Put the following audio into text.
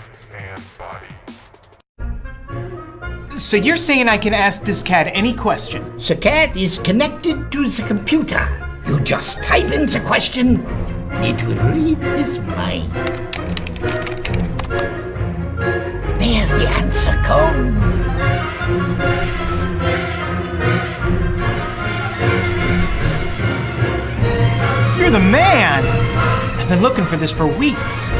arms and body. So you're saying I can ask this cat any question? The cat is connected to the computer. You just type in the question, it will read his mind. There the answer comes. You're the man! I've been looking for this for weeks.